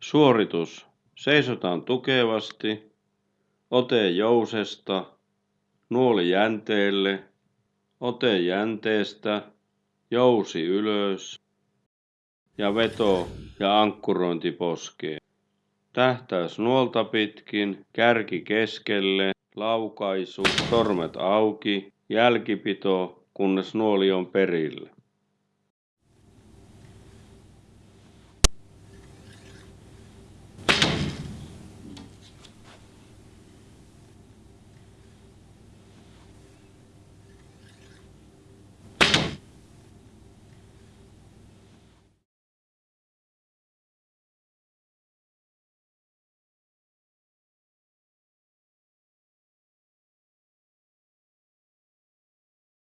Suoritus. Seisotaan tukevasti. Ote jousesta. Nuoli jänteelle. Ote jänteestä. Jousi ylös. Ja veto ja ankkurointi poskeen. Tähtäys nuolta pitkin, kärki keskelle, laukaisu, sormet auki, jälkipito, kunnes nuoli on perillä.